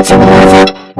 Música